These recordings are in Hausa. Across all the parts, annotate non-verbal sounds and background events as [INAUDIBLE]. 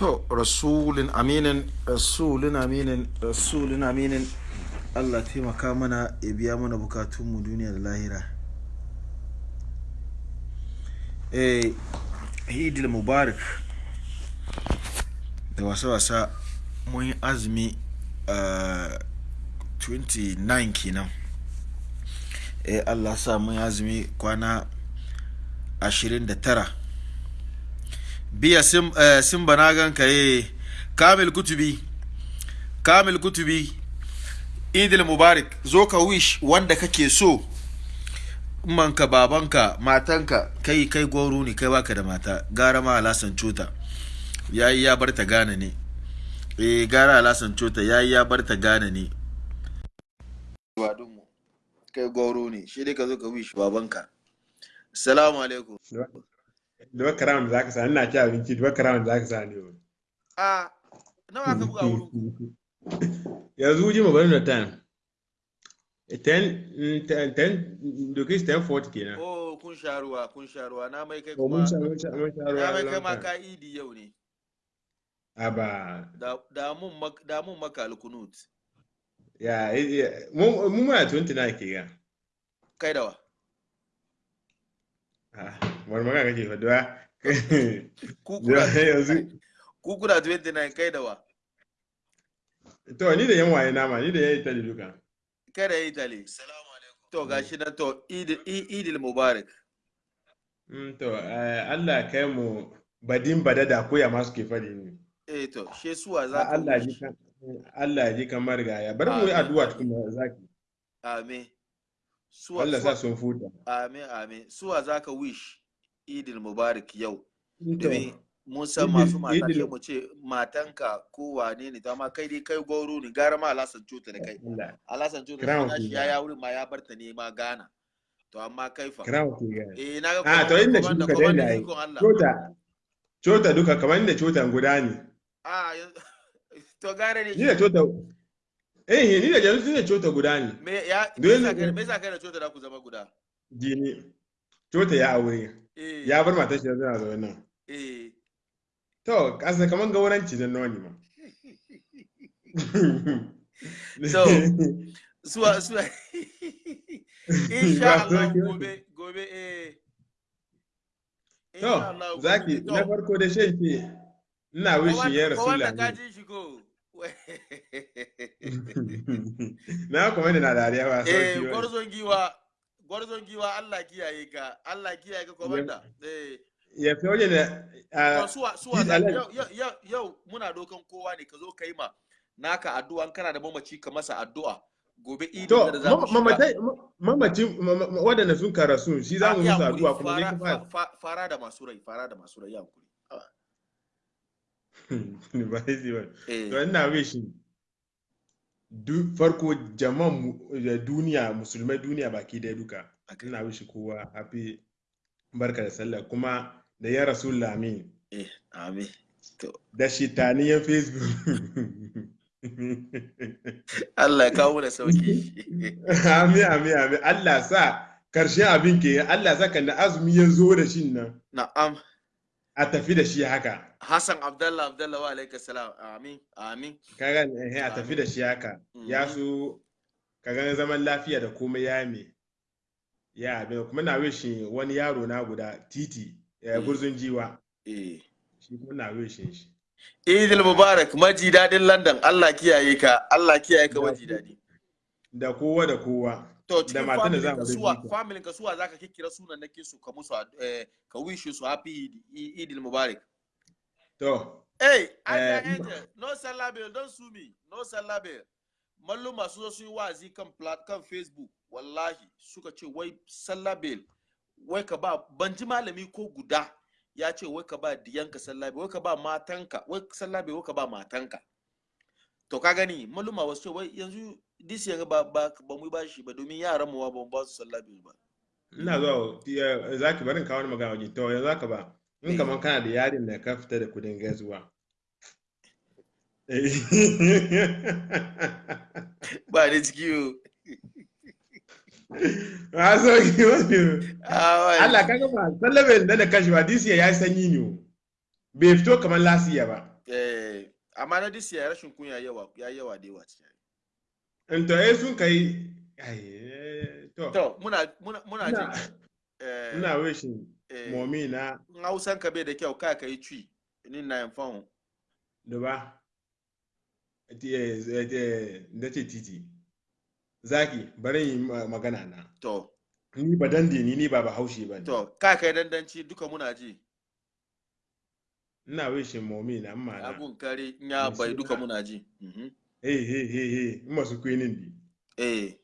to rasulun aminin rasulun aminin rasulun aminin. Allah taimaka mana ya biya mana bukatunmu duniya da lahira. Eh hidil mubarak da wasa-wasa mun yi azumi uh, 29 kenan. Eh allah sa mun yi azumi kwana 29 biya sim, uh, simba na ganka eh kamil kutubi. Kamil kutubi idil mubarak zo ka wish wanda kake so. Manka babanka matanka kai kai goro ne kai baka da mata. Gara ma alasan cuta yayi ya bar ta gane ne. Eh gara alasan cuta yayi ya bar ta gane ne. Kai goro ne. Shi dai ka zo ka wish babanka assalamu alaikum. Duba karam da zaka sa ina ci abinci duba karam da zaka sa ne a nawa ka buga wurin? Yanzu ji mu bari da time. 10 10 doki 10 kenan. Oh kun sha ruwa kun sha ruwa. Na mai kai kuma na mai kai ma ka idi yau ne. Aba. Da da mun mak- da mun maka alkunut ya ya- mu mu muna 29 ke ga kai dawa ah. Wani magana kake faɗuwa [LAUGHS] ku kuna yanzu ku kuna 29 kai dawa to ni da yan waye nama ni da yayi tali duka. Kai da Italy. To gashi nan to idil mubarak. Mm, to eh, Allah kai mu badin badada ko ya masu ke faɗi ne. Eh to she suwa za ka Allah ji Allah ji kan marigaya bari mu yi addu'a amin. tukuna zaki amin. Suwa Allah sa sun futa amin amin. Suwa za ka wish? Idil mubarak yau. Domin mun san masu mata sai mu ce matanka ko wane ne ta ma kai dai kai goro ne gara ma alasan cuta da kai. Alasan cuta da shi ke ya ya wurin ma ya barta ne ma gana to amma kai fa. Ke eh na ga ah to inda shi yi ikon Allah. Cota cota duka kamar inda cotan guda ne. Ah yanzu- [LAUGHS] to gare ne ni da cota eh ni da yanzu ne cota guda ne. Me ya me ne- kai kai da cuta da ku zama guda? Jini. Cota ya aure. Ya bar matar shi yanzu na zaune nan. Eh. To kasa kamar gauranci da noni ma? So, [LAUGHS] suwa suwa. [LAUGHS] Insha Allah gobe gobe eh. To zaki na farko da shan ke ina wishin ya shi ko? [LAUGHS] Na kuma da na dariya ba eh sauƙi ba. gwarzon giwa. Gwarzon giwa Allah kiyaye ka Allah kiyaye ka komanda eh. ya fi wajen da suwa suwa yau muna dokan kowa ne ka zo kai ma naka addu'a kana da mamaci ka masa addu'a. Gobe idin to da za mu shiga. mamatai mamacin waɗanda sun karasu shi za mu musu addu'a kuma ne fara, da masu rai fara da masu rai ya hankuri. [LAUGHS] ba shi ba. Eh. To ina wishin du farko jama'an mu- da duniya musulmai duniya baki ɗaya duka. Okay. ina wishi kowa happy barka da sallah kuma da ya rasul amin. Eh amin. To. Da shitaniyan facebook. [LAUGHS] Allah ya kawo da sauƙi. [LAUGHS] Amin amin amin. Allah sa ƙarshen abin ke Allah sa kan da azumi ya zo da shi nan. Na'am. A tafi da shi haka. Hassan Abdallah Abdallah wa alaika salam. Amin amin. Kaga eh, a tafi da shi haka. Ya Mhm. so kaga zaman lafiya da komai ya me ya abin kuma na wishi wani yaro na guda titi eh, Mm. gurzun jiwa. Eh. Shi kuma na wishin shi. Idil Mubarak maji daɗin London. Allah kiyaye ka. Allah kiyaye ka maji daɗi da kowa da kowa. To cikin family za ka mu suwa rubuta. family ka suwa zaka kikkira sunan nake su ka musu eh, ka wish su happy Eid- Mubarak to Hey, I Eh. No salabe, don't sue me. No salabe. Mallu masu zo su yi wazi kan kan Facebook, wallahi suka ce wai salabe wai ka ba ban ji malami ko guda ya ce wai ka ba diyanka salabe, wai ka ba matanka, wai salabe wai ka ba matanka. To ka gani, malluma wasu ce wai yanzu this yanga ba ba ba mu yi bashi ba domin yaran mu ba ba su salabe ba. ina zuwa ya- zaki barin kawo magana waje to yanzu haka ba in Eh. kaman kana da yarin da ka fita da kuɗin gaisuwa Eh. [LAUGHS] Ba da ciki yo. a [LAUGHS] so ki wani Ah, wai. Allah kaga ba sallabe da da kashi ba disiya ya sanyi ne bai fito kamar lasiya ba eh amma na disi ya rashin kunya yawa ya yawa da yawa cikin in to eh sun kai ai eh, to. To muna muna muna jin ina eh ina wishin eh, momi na hausan ka bai da kyau ka kai twi ni na yin fahun duba. Da ce titi. Zaki bari yi ma- magana na. To. Ni ba dande ni ni ba ba ne. To ka kai dandanci duka muna ji. Ina wishin momi na amma na. Agun kare nya Mai bai duka muna ji. Mhm hey hey hey. Hey in masu kwinin di eh.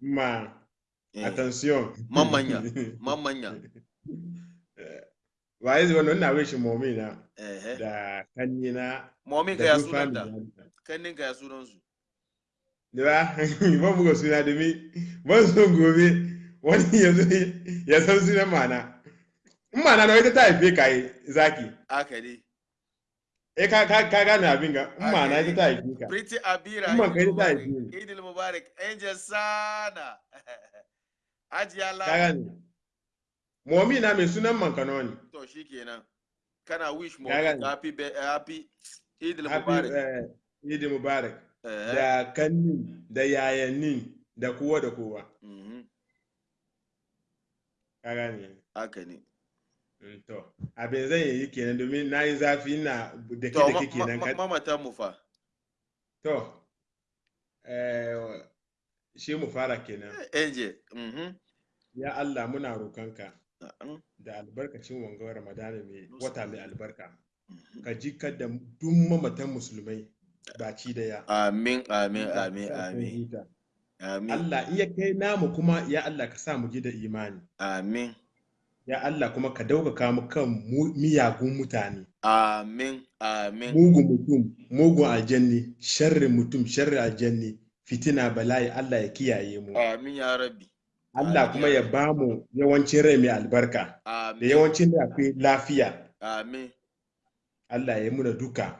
Ma. Eh. Attention. Mamanya, [LAUGHS] mamanya ba yi zuwa ina wishin momi na. Eh da kanyi na. Momin ka da ya duk sunan family da na. kannin ka ya sunan su da ba? Ban buga suna domin ban son gobe wani ya zo ya san sunan mana. In mana na ita ta haife ka yi zaki aka ne eh ka ka ka gane abin ga. In mana ita ta haife ka. Pretty Abira ban Idil kai ta Mubarak haife ni. Idil Mubarak Angel Sana. [LAUGHS] Ajiya ka gane. Momi na mai sunan mankano ne. To shikenan. Kana wish mo Ka happy happy Idil Mubarak. eh, Eid Mubarak. Da kannin da yayannin da kowa da kowa. Mhm ka gane. Haka ne. Mm, to abin zan yi kenan domin na yi zafi na da ke da ma- ke ma- kenan ma- ka mamatan mu fa. To eh, shi mu fara kenan. Angel mhm. Ya Allah muna roƙonka da albarkacin wangar ramadana mai wata mai albarka. Mhm. ka ji da duk mamatan musulmai ɓaci ɗaya. Amin amin Allah amin ka sun amin. huta. amin. Allah iya kai namu kuma ya Allah ka sa mu ji da imani. Amin. Ya Allah kuma ka ɗaukaka mu kan miyagun mutane. Amin amin. Mugun mutum mugun aljanni sharri mutum sharri aljanni fitina bala'i Allah ya kiyaye mu. Amin ya rabbi. Allah kuma ya ba mu yawancin rai mai albarka da yawancin da akwai lafiya. Amin. Allah ya yi muna duka.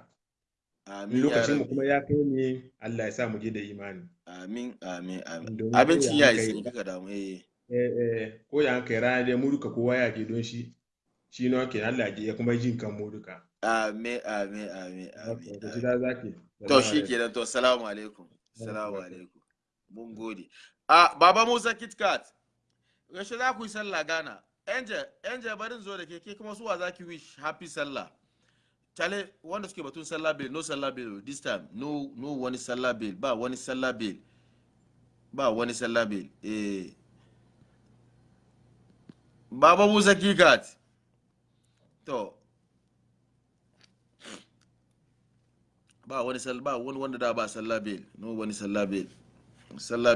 Amin in ya lokacin mu kuma ya kai ne Allah ya sa mu je da imani. Amin amin amin. Abincin ya kai- in kika damu eh. Eh eh ko ya kai rana dai mu duka kowa ya je don shi. Shi ne ke Allah ya kuma jin kan mu duka. Amin amin amin amin to shi kenan to salamu alaikum. salamu alaikum mun gode. A baba musa kitkat yaushe za ku yi sallah gana angel angel barin zo da ke ke kuma suwa za ki wish happy sallah? Chale wanda suke batun sallah bill no sallah bill this time no no wani sallah bill ba wani sallah bill ba wani sallah bill eh. Baba musa kikat to ba wani ba wani wanda da ba sallah bill no wani sallah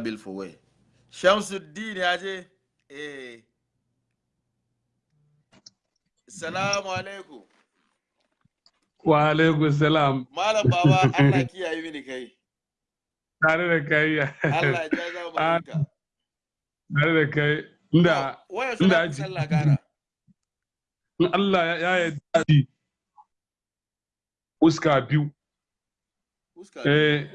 bill for where? Shamsuddin ya je? Eh. Salamu alaikum. Wa alaikum salam. malam baba Allah kiyaye mini kai. Tare da kai. Allah ya ja zamaninka Tare da kai. Inda inda sallah gara? In Allah ya ya yarda shi uska biyu. Eh,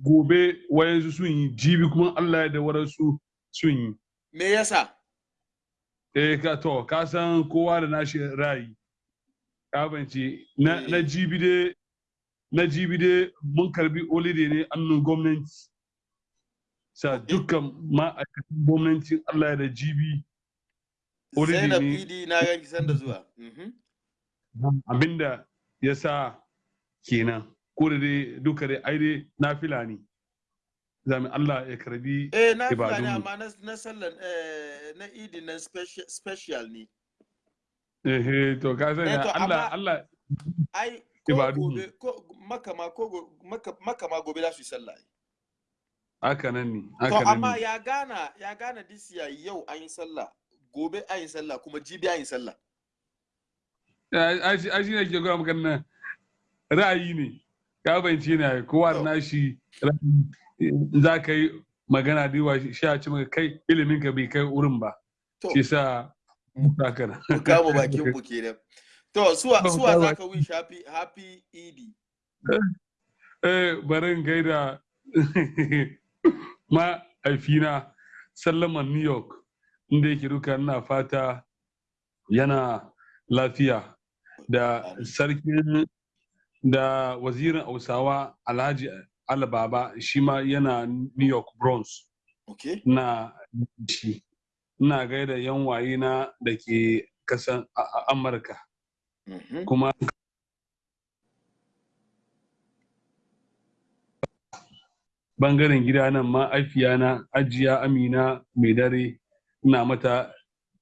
gobe wayansu sun yi jibi kuma Allah ya da waransu sun yi. me yasa Eh, ka to ka san kowa da nashi ra'ayi. Ka bance na na Eh. jibi dai na jibi dai mun karɓi holiday ne annun gwamnati. Sa dukkan ma'aikatan gwamnati Allah ya da jibi Zainab ne. Idi na ganki sanda zuwa. Mhm. abin da ya sa kenan. Ko da dai duka dai ai dai na fila ne. Zami Allah ya karɓi eh na fila ne amma na sallan eh na Idi na special ne. Eh to ka sani Eh, Allah Allah ai gobe ko makama ko makama gobe za su yi sallah haka nan ne to haka nan amma ya gana ya gana this year yau an yi sallah. Gobe an yi sallah kuma jibi an yi sallah. Shi ai shi ne ke gura maka nan ra'ayi ne. Ka bayyance ne kowa da nashi za ka yi magana da yawa shi a ci maka kai ilimin ka bai kai wurin ba. Shi sa haka nan. Mu kama bakin mu kenan to suwa Mu za ka wish happy happy Idi Eh, barin gaida [LAUGHS] ma aifina sallaman New York. Inda yake duka ina fata yana lafiya da sarkin da wazirin hausawa alhaji albaba shi ma yana new york bronx. Okay na shi. Ina gaida yan waye na da ke kasan amurka. Mhm. kuma ɓangaren gida nan ma na ajiya amina mai dare ina mata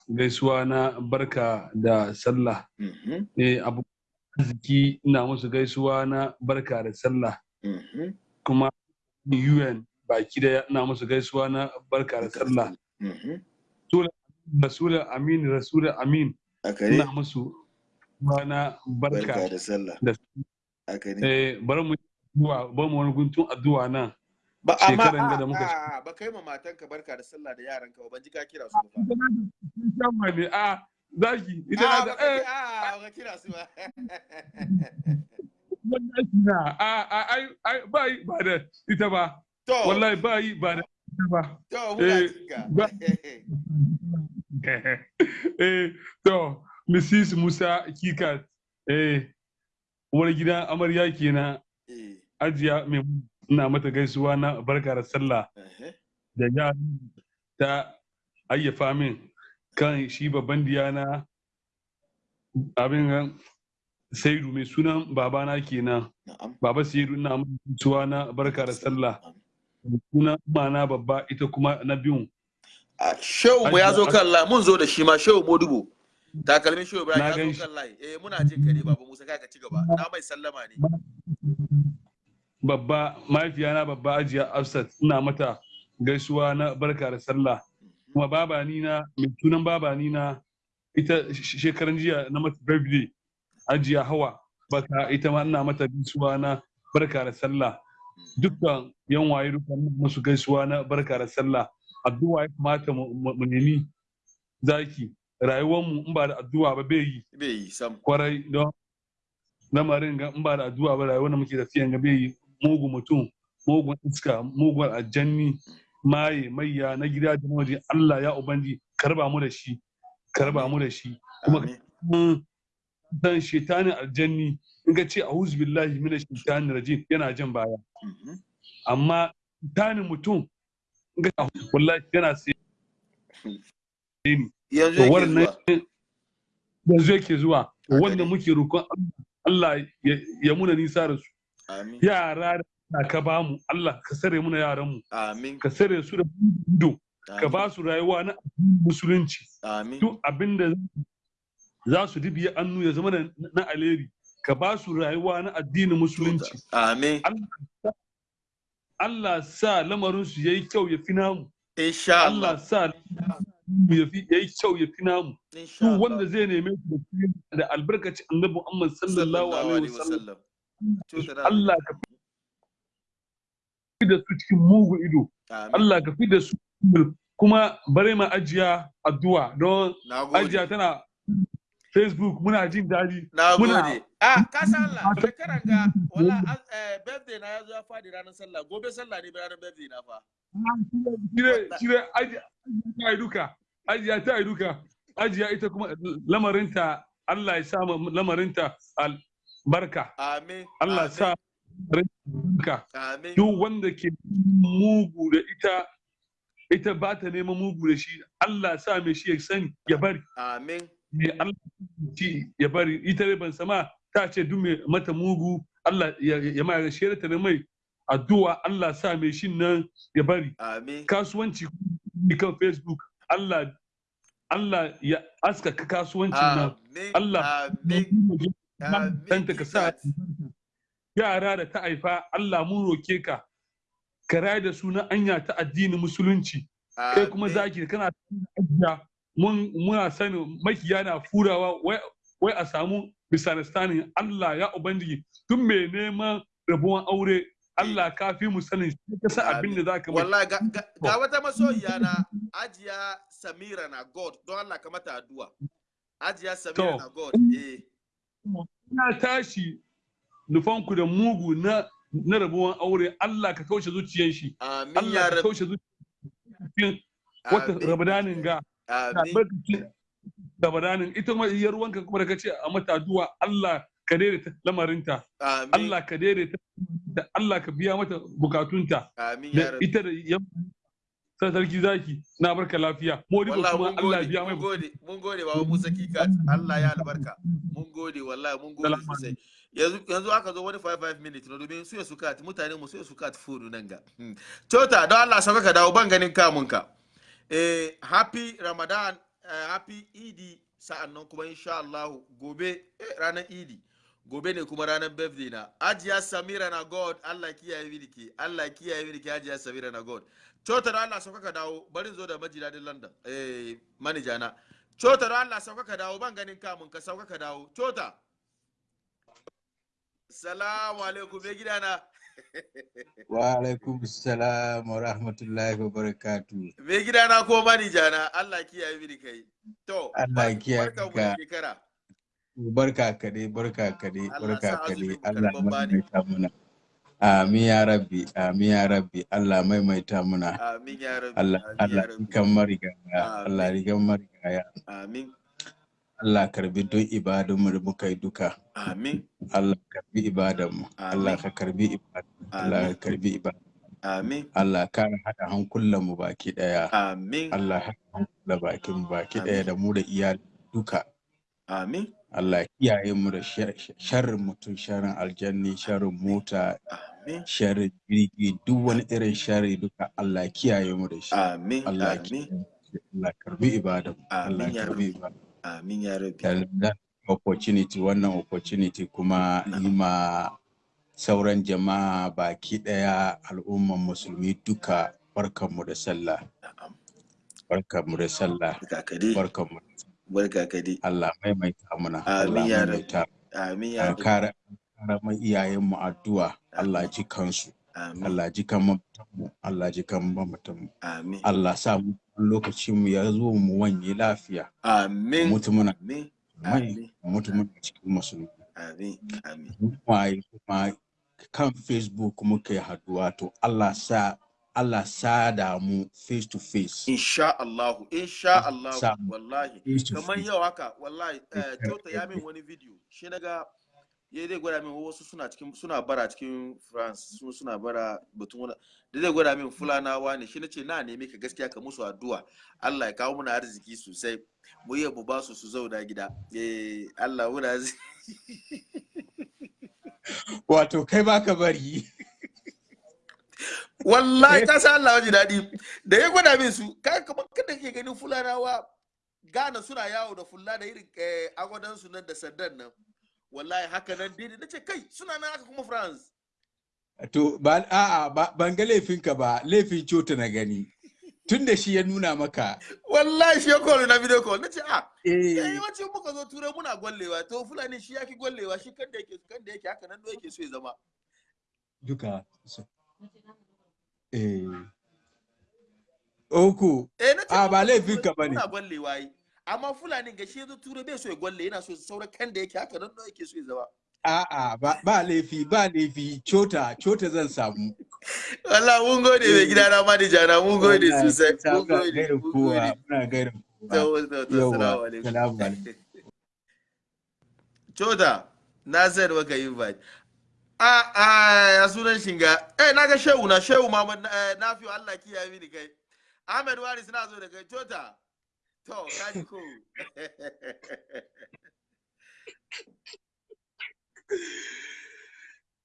gaisuwa na barka da sallah. Mhm. eh, abu arziki ina musu gaisuwa na barka da sallah. Mhm. kuma un baki ɗaya ina musu gaisuwa na barka da sallah. Mhm. rasulun amin rasulun amin ina musu na barka da sallah. da eh, bari mu wani guntun addu'a nan. Ba amma a- a- ba kai ma matanka barka da sallah da yaranka ba ban ji ka kira su ba Shama [LAUGHS] ne? A zaki ita a na da ka eh. a, ba ka kira su ba. [LAUGHS] A a ai ba yi ba da ita ba. To. Wallahi ba yi ba da ita ba. To eh, ba- [LAUGHS] eh to Mrs. Musa Kika eh wani gidan amarya kenan. Eh, ajiya mai ina mata gaisuwa na barka da sallah da ya ta ayyafa min kan shi babban diyana abin saidu mai sunan babana kenan. Baba saidu ina mata gaisuwa na barka da sallah. Sunan mana babba ita kuma na biyun. A shehu mu ya zo kan layi mun zo da shi ma shehu modubo. Takalmin shehu ya zo kan layi. Eh muna jin ka ne baba musa kai ka ci gaba. Na mai sallama ne. Babba mahaifiyana babba ajiya afsat ina mata gaisuwa na barka da sallah. Kuma babani na mai sunan babani na ita sh- shekaran jiya na mata birthday ajiya hawa baka ita ma ina mata gaisuwa na barka da sallah. Dukkan yan waye dukkan musu gaisuwa na barka da sallah. Addu'a ya kamata mu nemi zaki. Rayuwar mu in ba da addu'a ba bai yi. Bai yi sam. Kwarai don lamarin ga in ba da addu'a ba rayuwar da muke tafiyan ga bai yi. Mugun mutum mugun iska mugun aljanni maye mayya na gida da waje. Allah ya ubangi karɓa mu da shi karɓa mu da shi. Kuma san shetanin aljanni. In ka ce a'udhu billahi minash shaitanir rajim yana jan baya. Mhm. amma shetanin mutum in ka wallahi yana sai yanzu yake zuwa. Wanda muke roƙon Allah ya- muna nisa da su. Yara da ka ba mu Allah ka sare muna yaran mu. Amin. Ka sare su da ido ka ba su rayuwa na musulunci. Amin. Duk abin da za su dibiya annu ya zama na- na aleri ka ba su rayuwa na addinin musulunci. Amin. Allah sa lamarin su yayi kyau ya fi namu. Insha Allah. Sa ya fi yayi kyau ya fi namu. Duk wanda zai neme da albarkaci annabi Muhammad sallallahu alaihi wasallam. Allah ka fi da su cikin mugu ido. Allah ka fi da su kuma bare ma ajiya addu'a. Don ajiya tana Facebook muna jin daɗi. Muna- ah ka san Allah shekaran ga wala eh, birthday na ya zo ya faɗi ranar sallah. Gobe sallah ne ranar birthday na fa. Shire shire ajiya ta yi duka. Ajiya ta yi duka. Ajiya ita kuma lamarinta Allah ya sa ma lamarinta amin. Allah sa amin. duk wanda ke mugu da ita ita ba ta neman mugu da shi Allah sa mai shi ya sani ya bari. Amin. Ne Allah ya bari. Ita dai ban sama ta ce duk mai mata mugu Allah ya ma ya shirya ta mai addu'a Allah sa mai shin nan ya bari. Kasuwanci kan Facebook Allah Allah ya askaka kasuwancin nan. Allah danta ka sa yara da ta haifa Allah mun roke ka ka raya da suna anya ta addinin musulunci. Kai kuma zaki kana ajiya mun muna sanin makiya na furawa wai wai a samu misunderstanding. Allah ya ubangiji tun mai neman rabuwan aure Allah ka fi mu sanin shi ka sa abin da zaka mai. Wallahi ga, ga wata masoyiya na ajiya samira na god don Allah ka mata addu'a. Ajiya samira na god eh. Na tashi nufanku da mugu na na rabuwan aure. Allah ka kaushe zuciyar shi. Allah ka kaushe zuciyar wata rabadanin ga. Amin. Albarkacin da badanin ita kuma iyar wanka kuma da kace a mata addu'a Allah ka daidaita lamarinta. Allah ka daidaita da Allah ka biya mata bukatunta. Ita da sai sarki zaki na barka lafiya. Modibo wallahi kuma Allah biya mai mun gode mun gode baba Musa Kikat Allah ya albarka. Mun gode wallahi mun gode sosai. yanzu yanzu aka zo wani 5 minutes na domin su ya sukat mutane mu su ya sukat food nan ga. Hmm. Tota don Allah sauka ka dawo ban ganin kamun ka. Eh happy Ramadan eh, happy Idi sa'an nan kuma insha Allah gobe eh, ranar Idi gobe ne kuma ranar birthday na. Ajiya samira na god allah kiyaye mini allah kiyaye mini ajiya samira na god. Cota da allah sauka ka dawo bari in zo da maji daɗin london eh manaja na cota da allah sauka ka dawo ban ganin kamun ka sauka ka dawo cota salamu alaikum me gidana [LAUGHS] Wa alaikum salam wa rahmatullahi wa barakatu. me gidana ko manaja na allah kiyaye mini kai to Allah ya kiyaye ka. Barka ka dai, barka ka dai, barka ka dai. Allah bani. maimaita muna. Amin ya rabbi, amin ya rabbi. Allah maimaita muna. amin ya rabbi Allah Allah rabbi kan marigaya, Allah rigan marigaya. amin Allah karɓi don ibadunmu da muka yi duka. amin Allah karɓi ibadanmu. Allah ka karɓi ibadanmu. Allah ka karɓi ibadanmu. amin Allah ka haɗa hankulanmu baki ɗaya. amin Allah haɗa hankulan bakin mu baki ɗaya da mu da iyali duka. amin Allah kiyaye mu da shar- sharrin mutum, sharrin aljanni, sharrin mota, amin sharrin jirgi, duk wani irin sharri duka Allah kiyaye mu da shi. amin Allah da. Allah karɓi ibadan. mu. Allah Amin ya karɓi ibadan. amin ya rabbi Da da opportunity wannan opportunity kuma yi ma sauran jama'a baki ɗaya al'umman musulmi duka barkanmu da sallah. na'am Barkanmu da sallah. Barkanmu. Barka ka dai. Allah maimaita muna. Allah amin ya maimaita. amin ya a rabbi. Kara kara mai iyayenmu addu'a. Allah ji kansu amin. Allah ji kan mamatanmu. Allah ji kan mamatanmu. Amin. Allah sa mu lokacin mu ya zo mu wanye lafiya. Amin. Mutu muna amin. mai amin. mutu muna cikin musulmi amin. Amin. Kuma kan Facebook muka yi haɗuwa. To Allah sa Allah sa da mu face to face insha Allah insha Allah wallahi. kamar yau haka wallahi eh, tota ya min wani video. Shi na ga ya zai gwada min wasu suna cikin suna bara cikin France su suna bara batun wani da zai gwada min fulanawa ne. Shi nace na nemi ka gaskiya ka musu addu'a. Allah ya kawo muna arziki sosai. Mu yi mu ba su su zauna gida. Eh Allah muna [LAUGHS] wato kai baka bari. Wallahi ka san Allah waje daɗi. Da ya gwada min su ka kamar kada ke ganin fulanawa Ghana suna yawo da fulla da irin eh, agwadan su nan da sandan nan. Wallahi haka nan dai na ce kai suna nan haka kuma France. To ba a'a ba ban ga laifinka ba. Laifin cota na gani. Tun da shi ya nuna maka. Wallahi shi ya call na video call. Na ce ah eh. eh yawanci muka zo turai muna gwallewa. To fulani shi yaki gwallewa. Shi kan da yake kan da yake haka nan da yake so ya zama. Duka eh Oku, eh na ce a ba muka zo laifin ka ba ne. amma fulani ga shi turai bai so ya gwalle yana so sauran kan da yake haka nan da yake so ya zama. A'a ba, ba laifi ba laifi. Cota cota zan samu. [LAUGHS] Allah mun gode mai gida na manaja na mun gode sosai mun gode mun gode. muna gaida kowa. [LAUGHS] Chota na sayar maka a a ya sunan shinga eh na ga shehu na shehu Muhammad eh, na fi Allah kiyaye mini kai. Ahmed Waris na zo da kai. Chota to kaji ko? [LAUGHS]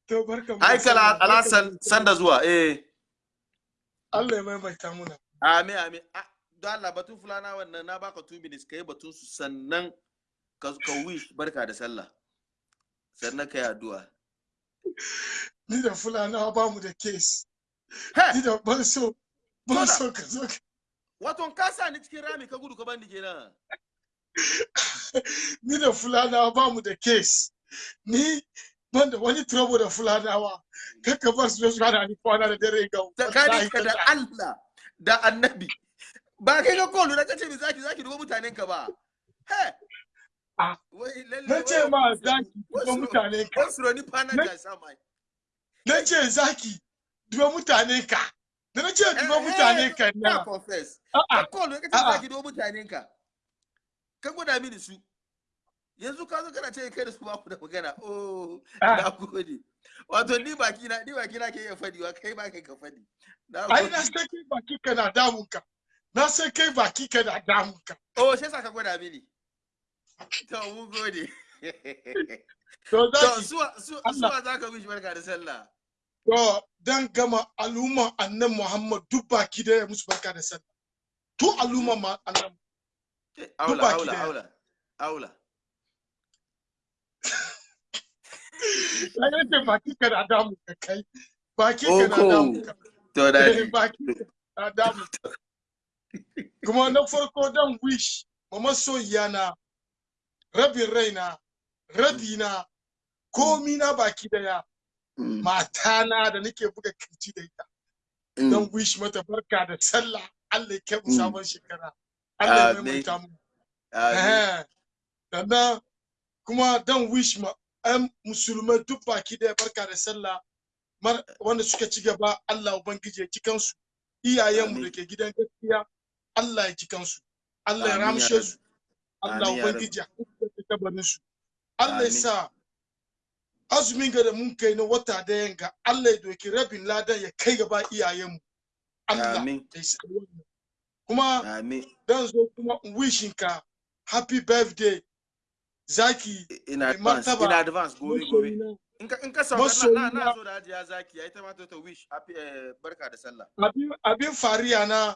To barkan ai kala alasan sanda zuwa eh. Allah ya maimaita muna. amin amin. Don Allah batun fulana wannan na baka 2 minutes kai batun su sannan ka wish barka da sallah. Sannan kai addu'a. Ni da Fulanawa ba mu da case. he Ni da ban so ban Koda. so ka zo wato ka sa ni cikin rami ka gudu ka bani kenan [LAUGHS] ni da Fulanawa ba mu da case. Ni ban da wani trouble da Fulanawa. Kaka bar su su hana ni kwana da dare ga tsakanin ka da Allah da annabi ba kai ga kolu na kace mi zaki zaki dubo mutanen ka ba he Na ce ma zaki duba mutane ka. Na- ce zaki duba mutane ka. Da na ce duba mutane ka na confess. Ka A'a. zaki dubo mutanen ka. Ka gwada mini su. Yanzu ka zo kana ce kai da su ba ku da magana. Oh Ah. na gode. Wato ni baki na ni baki na ke iya faɗi wa kai ba kai ka faɗi ai na san kai baki ka na damun ka. Na san kai baki ka na damun ka. Oh sai sa ka gwada mini. To mun gode. To suwa suwa zaka mishi barka da sallah? To dan gama al'umman annan Muhammad duk baki da ya musu barka da sallah. Tu al'umman ma annan Eh, aula aula aula aula. Ya ce baki ka damun ka kai. Baki ka damun ka. To Eh, daɗi baki ka damun ka. Kuma na farko dan wish ma masoyiya na rabin raina rabi na komi na baki ɗaya matana da nake buga ƙirji da ita. Don wish mata barka da sallah. Allah ya kai mu Mm. sabon shekara. Allah ya maimaita mu. Eh, sannan kuma dan wish ma ɗan musulmai duk baki ɗaya barka da sallah. Wanda suka ci gaba Allah ubangiji ya ji kansu. Iyayenmu da ke gidan gaskiya Allah ya ji kansu. Allah ya ramshe su. Allah ubangiji ya hukunta kabarin su Allah ya sa azumin ga da mun kai na wata da yanga Allah ya doki rabin ladan ya kai gaba iyayenmu. Allah ya sa kuma dan zo kuma in wishin ka happy birthday. Zaki in advance in advance gobe gobe. in ka in ka sauka na na zo da hajiya zaki ai ta ma ta wish happy eh, barka da sallah. Abin abin fariya na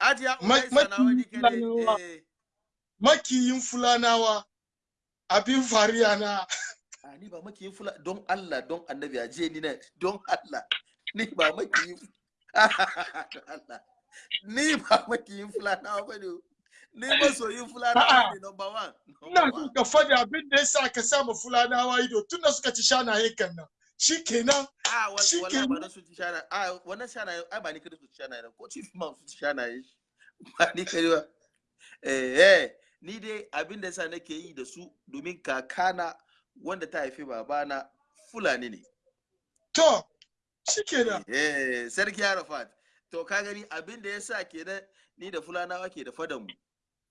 hajiya Ma- umaisa na wani eh makiyin fulanawa abin fariya na. A ni ba makiyin fula don Allah don annabi aje ni na don Allah. Ni ba makiyin [LAUGHS] Allah. Ni ba makiyin fulanawa ba ne ni masoyin fulanawa ne number one ina so ka faɗi abin da yasa ka sa ma fulanawa ido tun da suka ci shanayen kan nan. Shikenan a wal- shi wallahi ke ba su ci shana a wannan shana ai ba ni kada su ci shana ne ko chief man su ci shana yi ba ni kada eh eh. Ni dai abin da yasa nake yi da su domin kakana wanda ta haifi babana fulani ne. To shikenan. Eh sarki Arafat. To ka gani abin da yasa kenan ni da fulanawa ke da fadan mu.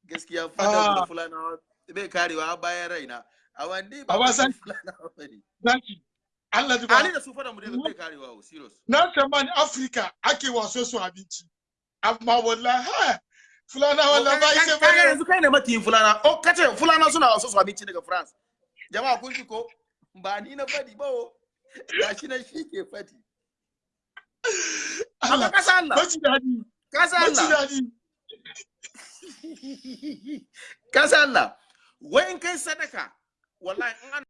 Gaskiya fadan da Ah. fulanawa bai karewa bayan raina. Amma ni ba makiyin san- fulanawa ba ne. Allah ji ali ba da su fadan mu dai bai karewa o serious. Na tsammani Afirka ake waso su abinci. Amma wallahi ha fulanawa la ba kai ba yanzu kai ne makiyin fulana. O kace fulana suna wasu su abinci daga France. Jama'a kun ji ko? Ba ni na faɗi ba o. Gashi nan shi ke faɗi Allah kasa Allah. maci daɗi kasa Allah. daɗi [LAUGHS] kasa Allah. Wai in kai sadaka wallahi in